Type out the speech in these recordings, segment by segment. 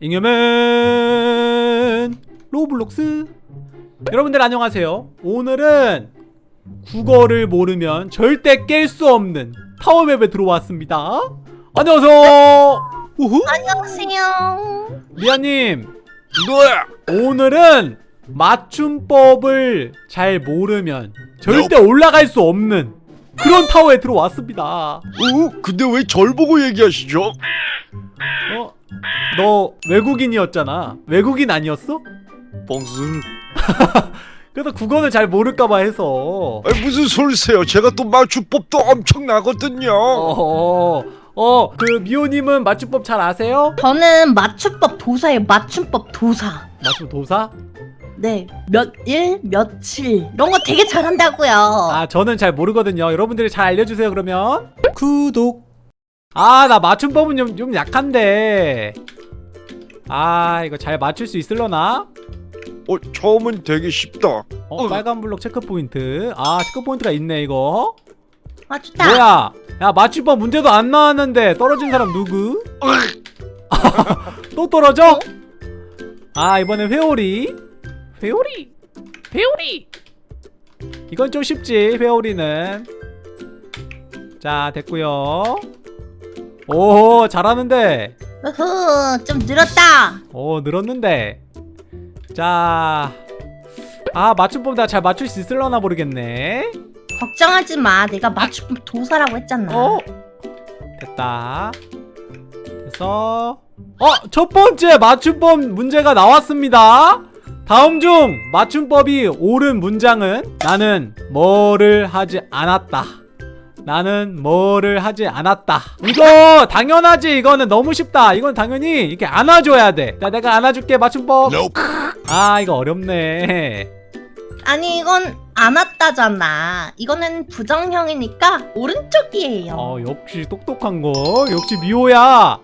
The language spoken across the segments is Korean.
잉여맨 로블록스. 여러분들 안녕하세요. 오늘은 국어를 모르면 절대 깰 수 없는 타워맵에 들어왔습니다. 안녕하세요. 우후. 안녕하세요. 미아님 오늘은 맞춤법을 잘 모르면 절대 올라갈 수 없는 그런 타워에 들어왔습니다 어? 근데 왜 절 보고 얘기하시죠? 어? 너 외국인이었잖아 외국인 아니었어? 뻥순 그래서 국어는 잘 모를까봐 해서 아니 무슨 소리세요 제가 또 맞춤법도 엄청나거든요 어, 어, 그 미호님은 맞춤법 잘 아세요? 저는 맞춤법 도사예요. 맞춤법 도사. 맞춤 도사? 네. 몇 일, 며칠 이런 거 되게 잘한다고요. 아, 저는 잘 모르거든요. 여러분들이 잘 알려주세요, 그러면. 구독. 아, 나 맞춤법은 좀, 좀 약한데. 아, 이거 잘 맞출 수 있을려나? 어 처음은 되게 쉽다 어, 빨간 블록 체크 포인트. 아, 체크 포인트가 있네, 이거. 맞췄다. 뭐야? 야, 맞춤법 문제도 안 나왔는데 떨어진 사람 누구? 또 떨어져? 아, 이번엔 회오리. 회오리. 회오리. 이건 좀 쉽지, 회오리는. 자, 됐고요. 오, 잘하는데. 으흐, 좀 늘었다. 오, 늘었는데. 자. 아, 맞춤법 내가 잘 맞출 수 있을려나 모르겠네. 걱정하지 마. 내가 맞춤법 도사라고 했잖아. 어? 됐다. 그래서 어! 첫 번째 맞춤법 문제가 나왔습니다. 다음 중 맞춤법이 옳은 문장은 나는 뭐를 하지 않았다. 나는 뭐를 하지 않았다. 이거 당연하지. 이거는 너무 쉽다. 이건 당연히 이렇게 안아줘야 돼. 자, 내가 안아줄게 맞춤법. 아, 이거 어렵네. 아니 이건 안 왔다잖아. 이거는 부정형이니까 오른쪽이에요. 어 역시 똑똑한 거 역시 미호야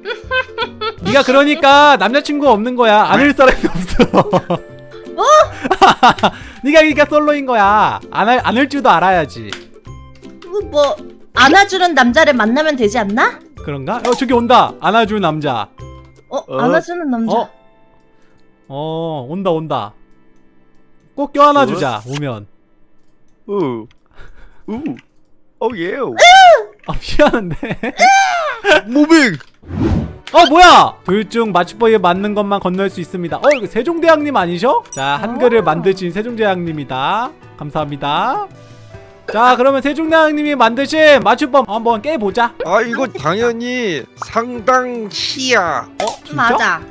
네가 그러니까 남자친구 없는 거야. 안을 사람이 없어. 뭐? 네가 그러니까 솔로인 거야. 안할 안을 줄도 알아야지. 뭐 안아주는 남자를 만나면 되지 않나? 그런가? 어 저기 온다. 안아줄 남자. 어, 어? 안아주는 남자. 어? 어 온다 온다. 꼭 껴안아주자 오면. 우우. 어예 아 미안한데. 무빙 어 뭐야 둘중 맞춤법에 맞는 것만 건널 수 있습니다 어 이거 세종대왕님 아니셔? 자 한글을 어. 만드신 세종대왕님이다 감사합니다 자 그러면 세종대왕님이 만드신 맞춤법 한번 깨보자 아 이거 당연히 상당히야 어 진짜? 맞아.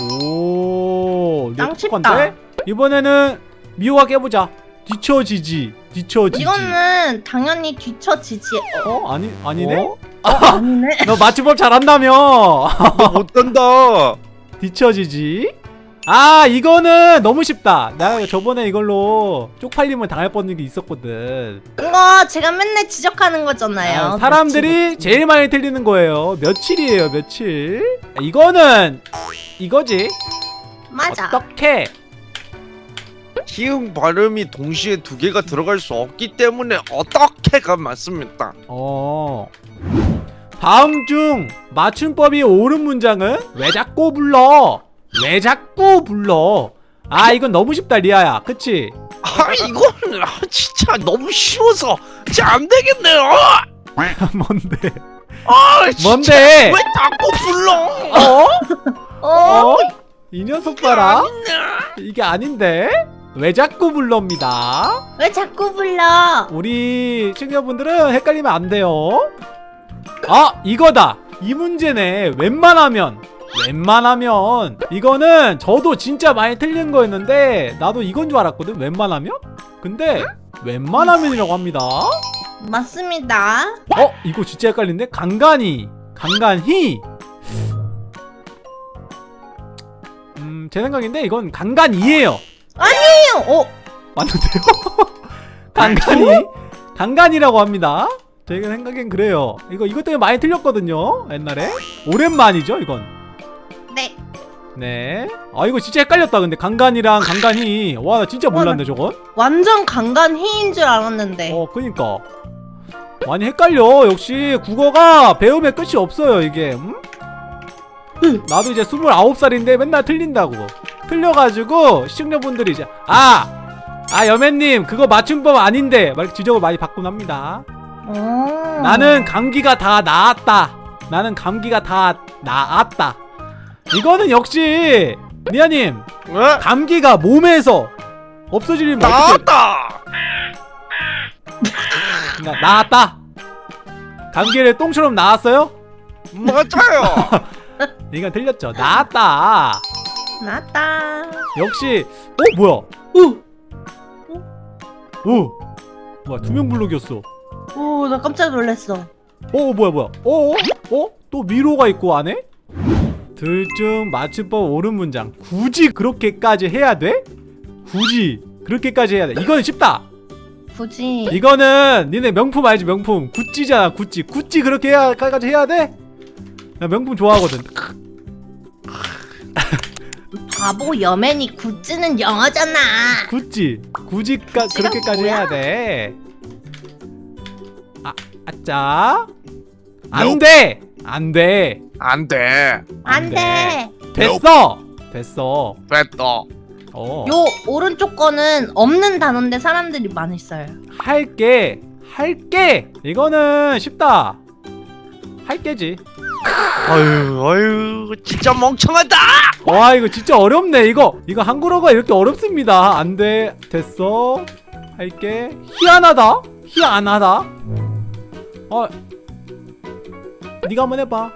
오짱 똑똑한데? 이번에는 미호가 깨보자 뒤처지지 뒤처지지 이거는 당연히 뒤처지지. 어? 아니 아니네? 어? 아 니네. 너 맞춤법 잘한다며. 너 못한다. 뒤처지지? 아 이거는 너무 쉽다. 나 저번에 이걸로 쪽팔림을 당할 뻔한 게 있었거든. 이거 제가 맨날 지적하는 거잖아요. 아, 사람들이 제일 많이 틀리는 거예요. 며칠이에요 며칠. 이거는 이거지. 맞아. 어떻게? 키음 발음이 동시에 두 개가 들어갈 수 없기 때문에 어떻게가 맞습니다 어 다음 중 맞춤법이 옳은 문장은 왜 자꾸 불러? 왜 자꾸 불러? 아 이건 너무 쉽다 리아야. 그치? 아 이건 아, 진짜 너무 쉬워서 진짜 안 되겠네 요. 뭔데? 아 진짜 뭔데? 왜 자꾸 불러? 어? 어? 어? 이 녀석 봐라. 이게 아닌데? 왜 자꾸 불러입니다. 왜 자꾸 불러? 우리 시청자분들은 헷갈리면 안 돼요 아 이거다. 이 문제네. 웬만하면. 웬만하면. 이거는 저도 진짜 많이 틀린 거였는데 나도 이건 줄 알았거든. 웬만하면? 근데 웬만하면이라고 합니다. 맞습니다. 어 이거 진짜 헷갈린데? 간간히 간간히. 음 제 생각인데 이건 간간이에요. 어? 맞는데요? 간간히 간간이라고 합니다. 제 생각엔 그래요. 이거 이것 때문에 많이 틀렸거든요. 옛날에 오랜만이죠, 이건. 네. 네. 아 이거 진짜 헷갈렸다. 근데 간간이랑 간간히 와나 진짜 몰랐네 저건. 완전 강간희인 줄 알았는데. 어 그니까 많이 헷갈려. 역시 국어가 배움의 끝이 없어요 이게. 음? 나도 이제 29살인데 맨날 틀린다고 틀려가지고 시청자분들이 이제 아! 아 여맨님 그거 맞춤법 아닌데 막 지적을 많이 받곤 합니다 어. 나는 감기가 다 나았다. 나는 감기가 다 나았다. 이거는 역시 리아님 왜? 감기가 몸에서 없어지면 나왔다. 나, 나았다. 감기를 똥처럼 나았어요? 맞아요. 이건 틀렸죠. 나았다. 나왔다. 역시 어 뭐야? 오, 오 뭐야 투명 블록이었어 오, 나 깜짝 놀랐어. 어 뭐야 뭐야 어? 어? 또 미로가 있고 안에? 들중 맞춤법 옳은 문장 굳이 그렇게까지 해야 돼? 굳이 그렇게까지 해야 돼 이거는 쉽다 굳이. 이거는 니네 명품 알지 명품 구찌잖아 구찌 구찌 그렇게 해야까지 해야 돼? 나 명품 좋아하거든 바보 여맨이 굿즈는 영어잖아. 구찌 굳이까 구찌가 그렇게까지 뭐야? 해야 돼 아, 아짜? 안돼! 안돼! 안 돼. 안 돼. 됐어! 됐어. 됐다. 어. 요 오른쪽 거는 없는 단어인데 사람들이 많이 써요. 할게. 할게. 이거는 쉽다. 할게지. 아유, 아유, 진짜 멍청하다. 와 이거 진짜 어렵네 이거. 이거 한국어가 이렇게 어렵습니다. 안돼. 됐어. 할게. 희한하다. 희한하다 어 네가 한번 해봐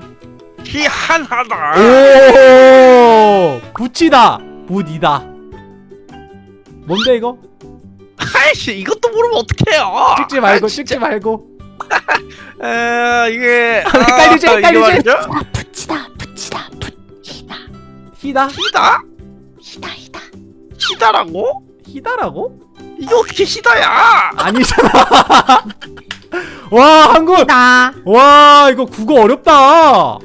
희한하다. 오 붙이다 붓이다 뭔데 이거 아이씨, 이것도 모르면 어떡해요. 찍지 말고 아, 찍지. 말고 에, 이게 헷갈리지, 아, 이게 헷갈리지? 아, 붙이다, 붙이다, 붙이다, 희다 희다? 히다, 히다. 희다라고? 희다라고 이게 어떻게 희다야? 아니잖아 와 히다. 와 이거 국어 어렵다.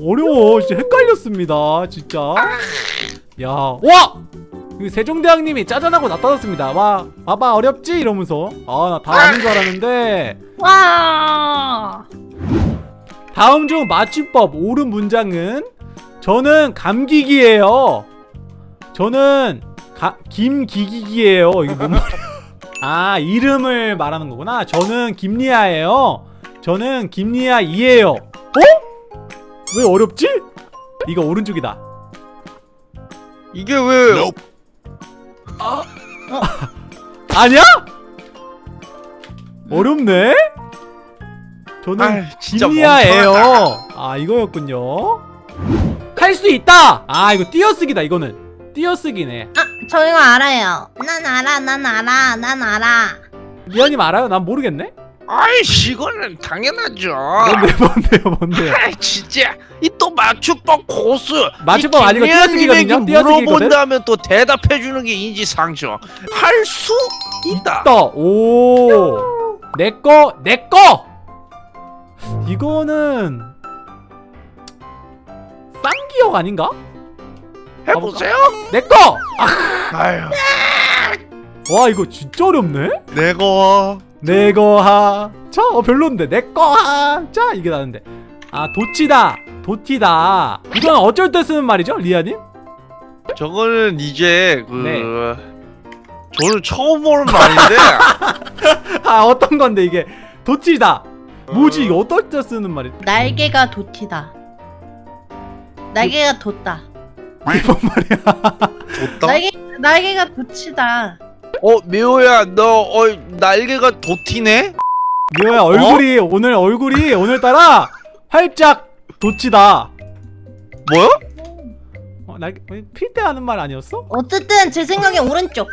어려워. 진짜 헷갈렸습니다 진짜. 야와! 세종대왕님이 짜잔하고 나타났습니다. 와 봐봐 어렵지? 이러면서. 아 나 다 아는 줄 알았는데. 와. 다음 중 맞춤법 옳은 문장은 저는 감기기예요. 저는 가, 김기기기예요. 이게 뭔 말이야 아 이름을 말하는 거구나. 저는 김리아예요. 저는 김리아 이예요. 어? 왜 어렵지? 이거 오른쪽이다. 이게 왜 아니야? 어렵네? 저는 김리아예요. 아 이거였군요. 할 수 있다! 아 이거 띄어쓰기다 이거는. 띄어쓰기네. 아, 저 이거 알아요. 난 알아, 난 알아, 난 알아. 미연님 알아요? 난 모르겠네 아이씨 이거는 당연하죠 뭔데 뭔데요 뭔데요 아이 진짜 이 또 맞춤법 고수 맞춤법 이 아니고 띄어쓰기거든요? 띄어쓰기거든? 물어본다면 또 대답해주는 게 인지상정 할 수 있다 떠. 오. 내꺼 내꺼. 이거는 쌍기역 아닌가? 해보세요 내꺼. 아유 와 이거 진짜 어렵네. 내가 내거하. 자, 어 별론데 내꺼하. 자 이게 나는데. 아 도치다. 도티다. 이건 어쩔 때 쓰는 말이죠, 리아님? 저거는 이제 그 네. 저는 처음 보는 말인데 아 어떤 건데 이게 도치다. 뭐지 이거 어떨 때 쓰는 말이? 날개가 돋티다. 날개가 돋다. 이게 뭔 말이야? 좋다 날개 날개가 돋치다. 어 미호야 너 어, 날개가 도티네 미호야 얼굴이 오늘 얼굴이 오늘따라 활짝 도치다. 뭐야 어, 날 필때 하는 말 아니었어? 어쨌든 제 생각에 오른쪽.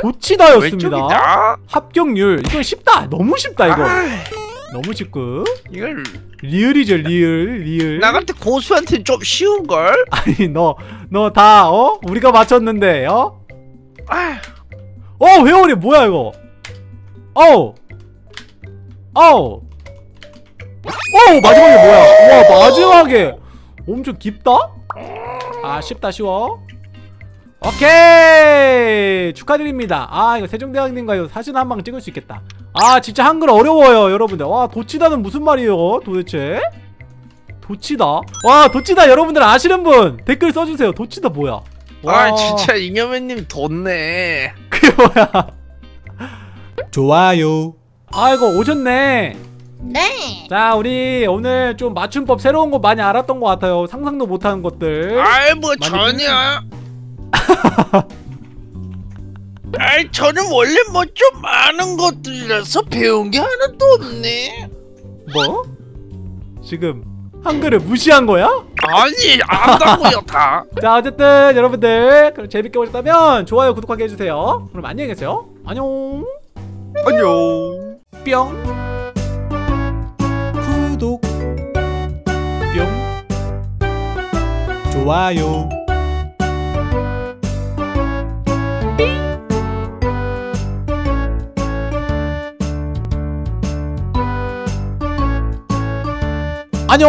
도치다였습니다. 왼쪽이다 합격률 이거 쉽다. 너무 쉽다 이거. 아이, 너무 쉽고 이걸 리을이죠 리을 리을. 나 같은 고수한테 좀 쉬운 걸 아니 너 너 다 어? 우리가 맞췄는데 어? 아어 회오리 뭐야 이거? 어우 어우 어우 마지막에 뭐야? 와 마지막에 엄청 깊다? 아 쉽다 쉬워. 오케이! 축하드립니다. 아 이거 세종대왕님과 이거 사진 한 방 찍을 수 있겠다. 아 진짜 한글 어려워요 여러분들. 와 도치다는 무슨 말이에요 도대체? 도치다? 와 도치다 여러분들 아시는 분! 댓글 써주세요. 도치다 뭐야? 와, 아 진짜 잉여맨님 덧네. 그게 뭐야? 좋아요. 아이고 오셨네. 네. 자 우리 오늘 좀 맞춤법 새로운 거 많이 알았던 것 같아요. 상상도 못하는 것들. 아이 뭐 전혀 아이 저는 원래 뭐 좀 아는 것들이라서 배운 게 하나도 없네. 뭐? 지금 한글을 무시한 거야? 아니 안다고요 다. 자 어쨌든 여러분들 그럼 재밌게 보셨다면 좋아요 구독하게 해주세요. 그럼 안녕히 계세요. 안녕. 안녕. 뿅. 구독. 뿅. 좋아요 안녕